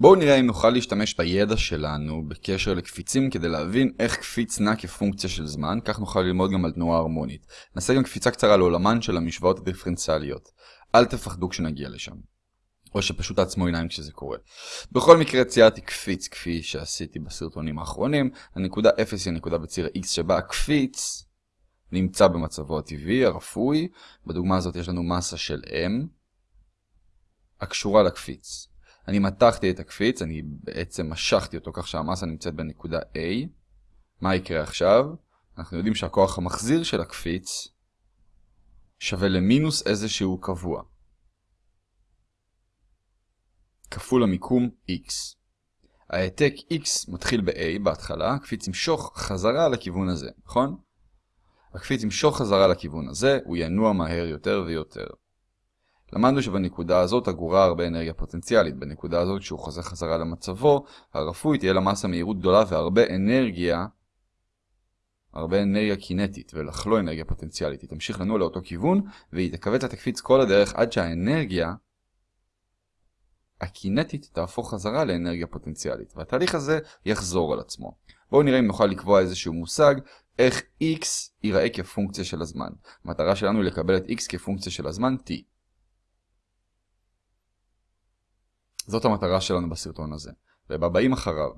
בואו נראה אם נוכל להשתמש בידע שלנו בקשר לקפיצים כדי להבין איך קפיץ נע כפונקציה של זמן, כך נוכל ללמוד גם על תנועה הרמונית. נעשה גם קפיצה קצרה לעולמן של המשוואות הדיפרנציאליות. אל תפחדו כשנגיע לשם. או שפשוט תעצמו עיניים כשזה קורה. בכל מקרה ציירתי קפיץ כפי שעשיתי בסרטונים האחרונים. הנקודה 0 היא הנקודה בציר x שבה הקפיץ נמצא במצבו הטבעי, הרפוי. בדוגמה הזאת יש לנו מסה של m הקשורה לקפיץ. אני מתחתי את הקפיץ, אני בעצם משכתי אותו כך שהמסה נמצאת בנקודה A. מה יקרה עכשיו? אנחנו יודעים שהכוח המחזיר של הקפיץ שווה למינוס איזשהו קבוע. כפול המיקום x. העתק x מתחיל ב-a בהתחלה, הקפיץ ימשוך חזרה לכיוון הזה, נכון? הקפיץ ימשוך חזרה לכיוון הזה, הוא ינוע מהר יותר ויותר. למדנו שבנקודה הזאת אגורה הרבה אנרגיה פוטנציאלית. בנקודה הזאת כשהוא חוזר חזרה למצבו, הרפוי תהיה למסה מהירות גדולה והרבה אנרגיה, הרבה אנרגיה קינטית ולך לא אנרגיה פוטנציאלית. היא תמשיך לנוע לאותו כיוון והיא תכווץ ותקפיץ כל הדרך עד שהאנרגיה הקינטית תהפוך חזרה לאנרגיה פוטנציאלית, והתהליך הזה יחזור על עצמו. בואו נראה אם נוכל לקבוע איזשהו מושג איך x ייראה כפונקציה של הזמן. המטרה שלנו היא לקבל את x כפונקציה של הזמן t. זאת המטרה שלנו בסרטון הזה, ובבאים אחריו.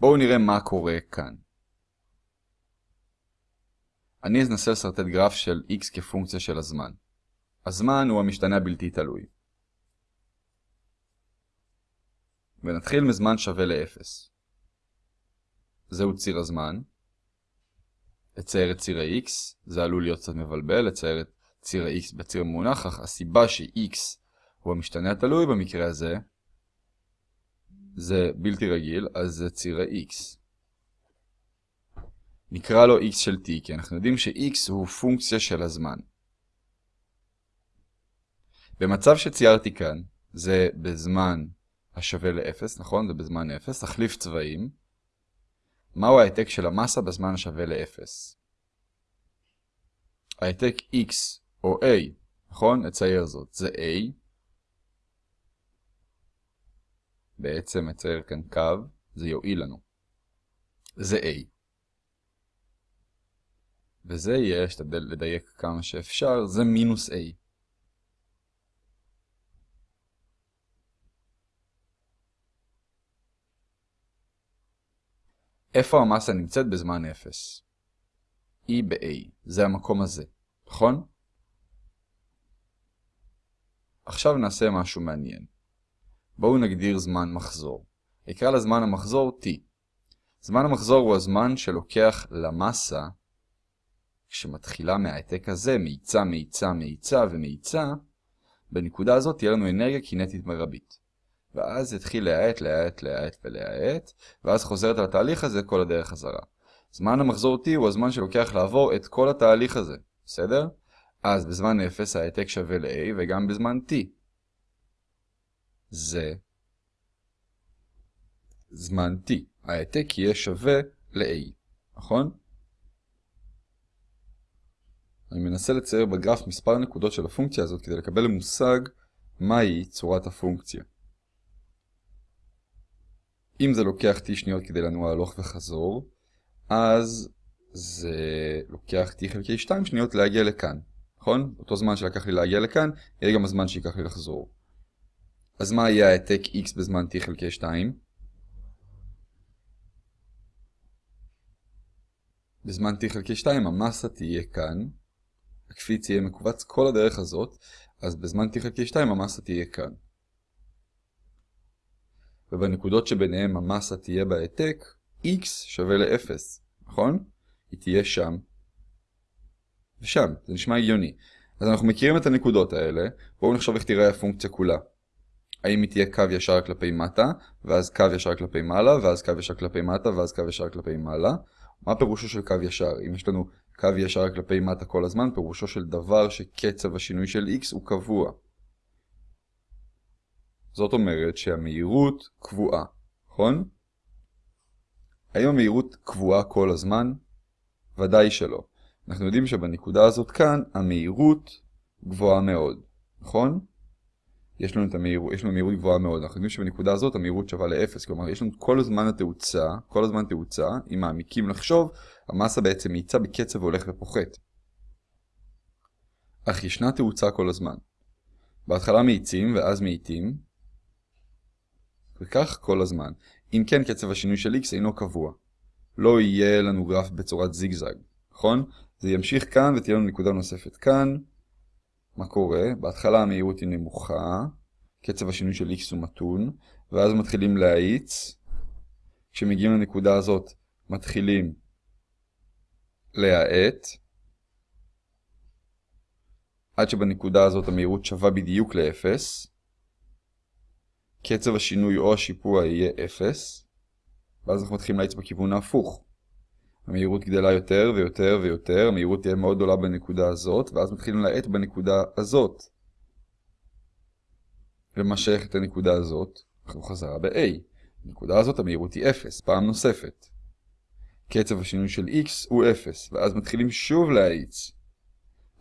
בואו נראה מה קורה כאן. אני אנסה לסרטט גרף של x כפונקציה של הזמן. הזמן הוא המשתנה הבלתי תלוי. ונתחיל מזמן שווה ל-0. זהו ציר הזמן. אצייר את ציר ה-x, זה עלול להיות קצת מבלבל, לצייר את ציר ה-x בציר מונח, אך הסיבה ש-x הוא המשתנה התלוי במקרה הזה, זה בלתי רגיל, אז זה ציר ה-x. נקרא לו x של t, כי אנחנו יודעים ש-x הוא פונקציה של הזמן. במצב שציירתי כאן, זה בזמן השווה ל-0, נכון? זה בזמן 0, תחליף צבעים. מהו העתק של המסה בזמן השווה ל-0? העתק x או a, נכון? נצייר זאת, זה a. בעצם נצייר כאן קו, זה יועיל לנו. זה a. וזה יהיה, אשתדל לדייק כמה שאפשר, זה מינוס a. איפה המסה נמצאת בזמן 0? E ב-A, זה המקום הזה, נכון? עכשיו נעשה משהו מעניין. בואו נגדיר זמן מחזור. אקרא לזמן המחזור T. זמן המחזור הוא הזמן שלוקח למסה, כשמתחילה מהעתק הזה, מאיצה, מאיצה, מאיצה ומאיצה, בנקודה הזאת תהיה לנו אנרגיה קינטית מרבית. ואז יתחיל להאט, להאט, להאט ולהאט, ואז חוזרת על התהליך הזה כל הדרך חזרה. זמן המחזור t הוא הזמן שלוקח לעבור את כל התהליך הזה, בסדר? אז בזמן 0 העתק שווה ל-a וגם בזמן t. זה זמן t. העתק יהיה שווה ל-a, נכון? אני מנסה לצייר בגרף מספר נקודות של הפונקציה הזאת כדי לקבל מושג מהי צורת הפונקציה. אם זה לוקח t שניות כדי לנוע הלוך וחזור, אז זה לוקח t חלקי 2 שניות להגיע לכאן, נכון? אותו זמן שלקח לי להגיע לכאן, יהיה גם הזמן שיקח לי לחזור. אז מה יהיה העתק x בזמן t חלקי 2? בזמן t חלקי 2 המסה תהיה כאן, הקפיץ יהיה מקובץ כל הדרך הזאת, אז בזמן t חלקי 2 המסה תהיה כאן. ובנקודות שביניהם המסה תהיה בהעתק, x שווה ל-0, נכון? היא תהיה שם ושם, זה נשמע הגיוני. אז אנחנו מכירים את הנקודות האלה, בואו נחשוב איך תראה הפונקציה כולה. האם היא תהיה קו ישר כלפי מטה, ואז קו ישר כלפי מעלה, ואז קו ישר כלפי מטה, ואז קו ישר כלפי מעלה? מה פירושו של קו ישר? אם יש לנו קו ישר כלפי מטה כל הזמן, פירושו של דבר שקצב השינוי של x הוא קבוע. זאת אומרת שהמהירות קבועה, נכון? האם המהירות קבועה כל הזמן? ודאי שלא. אנחנו יודעים שבנקודה הזאת כאן המהירות גבוהה מאוד, נכון? יש לנו, את המהיר, יש לנו מהירות גבוהה מאוד, אנחנו יודעים שבנקודה הזאת המהירות שווה ל-0, כלומר יש לנו כל הזמן התאוצה, כל הזמן תאוצה, אם מעמיקים לחשוב, המסה בעצם מאיצה בקצב והולך ופוחת. אך ישנה תאוצה כל הזמן. בהתחלה מאיצים ואז מאיטים, וכך כל הזמן. אם כן, קצב השינוי של x אינו קבוע. לא יהיה לנו גרף בצורת זיגזג, נכון? זה ימשיך כאן ותהיה לנו נקודה נוספת כאן. מה קורה? בהתחלה המהירות היא נמוכה, קצב השינוי של x הוא מתון, ואז מתחילים להאיץ. כשמגיעים לנקודה הזאת מתחילים להאט, עד שבנקודה הזאת המהירות שווה בדיוק ל-0. קצב השינוי או השיפוע יהיה 0, ואז אנחנו מתחילים להאיץ בכיוון ההפוך. המהירות גדלה יותר ויותר ויותר, המהירות תהיה מאוד גדולה בנקודה הזאת, ואז מתחילים להאט בנקודה הזאת. ומה את הנקודה הזאת? אנחנו חזרה ב-A. בנקודה הזאת המהירות היא 0, פעם נוספת. קצב השינוי של x הוא 0, ואז מתחילים שוב להאיץ.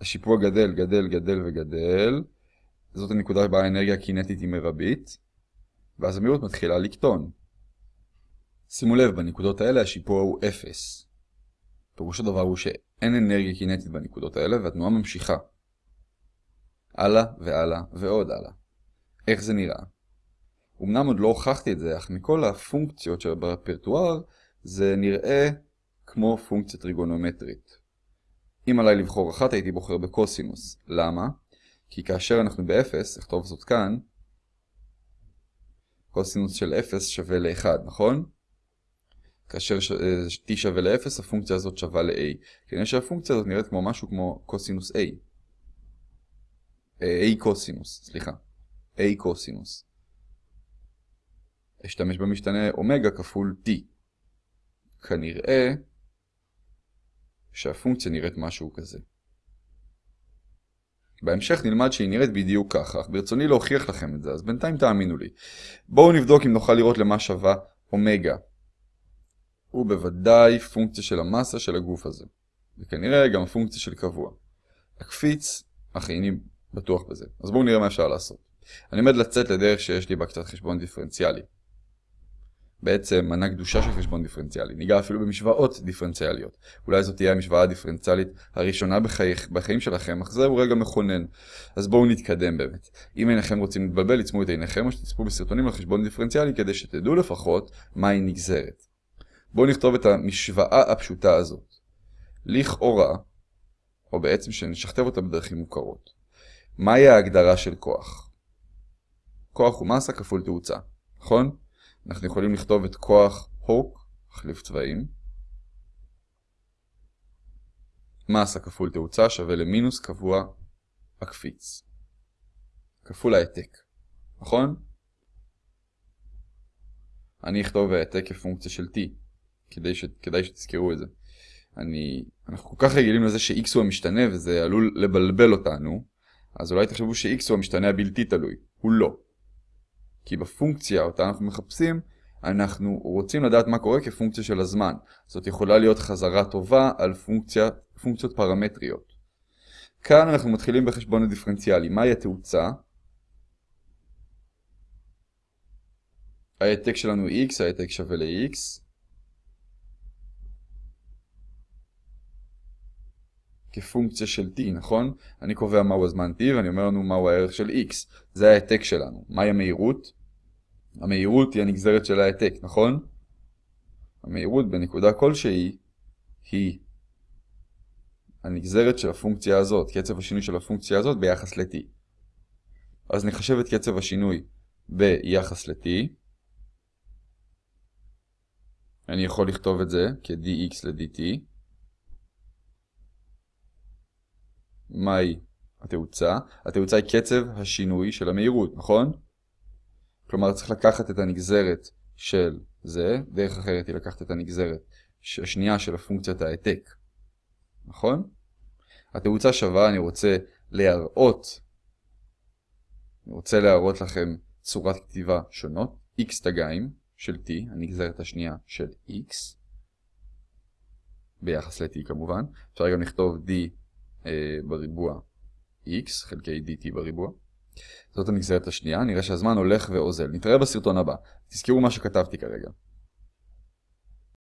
השיפוע גדל, גדל, גדל וגדל. זאת הנקודה שבה האנרגיה הקינטית היא מרבית. ואז המהירות מתחילה לקטון. שימו לב, בנקודות האלה השיפוע הוא 0. פירוש הדבר הוא שאין אנרגיה קינטית בנקודות האלה והתנועה ממשיכה. הלאה והלאה ועוד הלאה. איך זה נראה? אמנם עוד לא הוכחתי את זה, אך מכל הפונקציות שברפרטואר זה נראה כמו פונקציה טריגונומטרית. אם עליי לבחור אחת הייתי בוחר בקוסינוס. למה? כי כאשר אנחנו ב-0, אכתוב זאת כאן, קוסינוס של 0 שווה ל-1, נכון? כאשר t שווה ל-0, הפונקציה הזאת שווה ל-a. כנראה שהפונקציה הזאת נראית כמו משהו כמו קוסינוס a. a קוסינוס, סליחה. a קוסינוס. אשתמש במשתנה אומגה כפול t. כנראה שהפונקציה נראית משהו כזה. בהמשך נלמד שהיא נראית בדיוק ככה, אך ברצוני להוכיח לכם את זה, אז בינתיים תאמינו לי. בואו נבדוק אם נוכל לראות למה שווה אומגה. הוא בוודאי פונקציה של המסה של הגוף הזה. וכנראה גם פונקציה של קבוע. הקפיץ, אך איני בטוח בזה. אז בואו נראה מה אפשר לעשות. אני עומד לצאת לדרך שיש לי בה קצת חשבון דיפרנציאלי. בעצם מנה קדושה של חשבון דיפרנציאלי. ניגע אפילו במשוואות דיפרנציאליות. אולי זאת תהיה המשוואה הדיפרנציאלית הראשונה בחי... בחיים שלכם, אך זהו רגע מכונן. אז בואו נתקדם באמת. אם אינכם רוצים להתבלבל, עצמו את עיניכם או שתצפו בסרטונים על חשבון דיפרנציאלי כדי שתדעו לפחות מהי נגזרת. בואו נכתוב את המשוואה הפשוטה הזאת. לכאורה, או בעצם שנשכתב אותה בדרכים מוכרות. מהי ההגדרה של כוח? כוח הוא מסה כפול תאוצה, נכון? אנחנו יכולים לכתוב את כוח הוק, החליף צבעים. מסה כפול תאוצה שווה למינוס קבוע הקפיץ. כפול העתק, נכון? אני אכתוב העתק כפונקציה של t, כדי, ש... כדאי שתזכרו את זה. אני... אנחנו כל כך רגילים לזה ש-x הוא המשתנה וזה עלול לבלבל אותנו, אז אולי תחשבו ש-x הוא המשתנה הבלתי תלוי. הוא לא. כי בפונקציה אותה אנחנו מחפשים, אנחנו רוצים לדעת מה קורה כפונקציה של הזמן. זאת יכולה להיות חזרה טובה על פונקציה, פונקציות פרמטריות. כאן אנחנו מתחילים בחשבון הדיפרנציאלי. מהי התאוצה? העתק שלנו x, העתק שווה ל-x. כפונקציה של t, נכון? אני קובע מהו הזמן t ואני אומר לנו מהו הערך של x. זה העתק שלנו. מהי המהירות? המהירות היא הנגזרת של העתק, נכון? המהירות בנקודה כלשהי היא הנגזרת של הפונקציה הזאת, קצב השינוי של הפונקציה הזאת ביחס ל-t. אז נחשב את קצב השינוי ביחס ל-t. אני יכול לכתוב את זה כ-dx ל-dt. מהי התאוצה? התאוצה היא קצב השינוי של המהירות, נכון? כלומר צריך לקחת את הנגזרת של זה, דרך אחרת היא לקחת את הנגזרת השנייה של הפונקציית העתק, נכון? התאוצה שווה, אני רוצה להראות, אני רוצה להראות לכם צורת כתיבה שונות, x תגיים של t, הנגזרת השנייה של x, ביחס ל-t כמובן, אפשר גם לכתוב d בריבוע x חלקי dt בריבוע, זאת הנגזרת השנייה, נראה שהזמן הולך ואוזל. נתראה בסרטון הבא. תזכרו מה שכתבתי כרגע.